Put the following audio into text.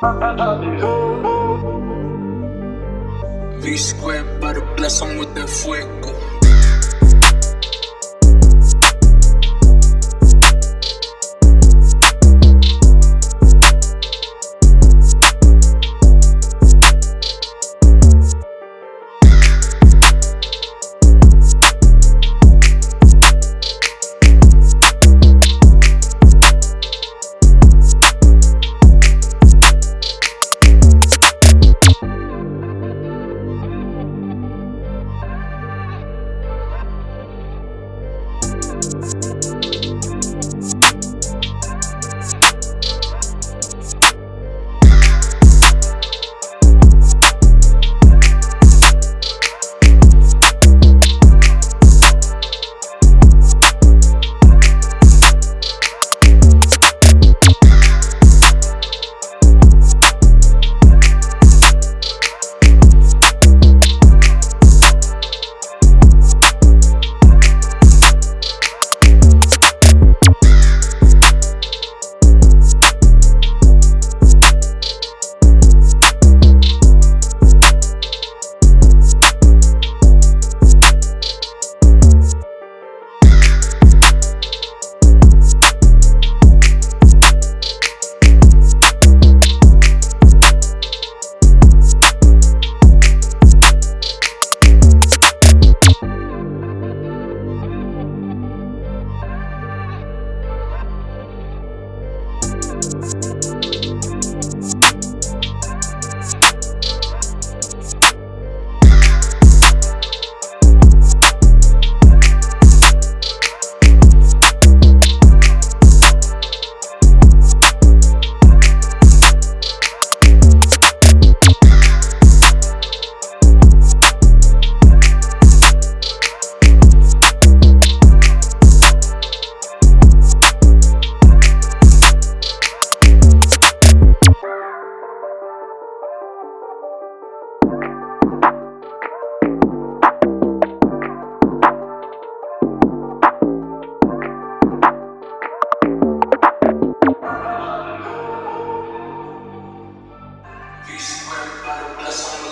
V square, to bless 'em with that fuego. Peace to everybody. Bless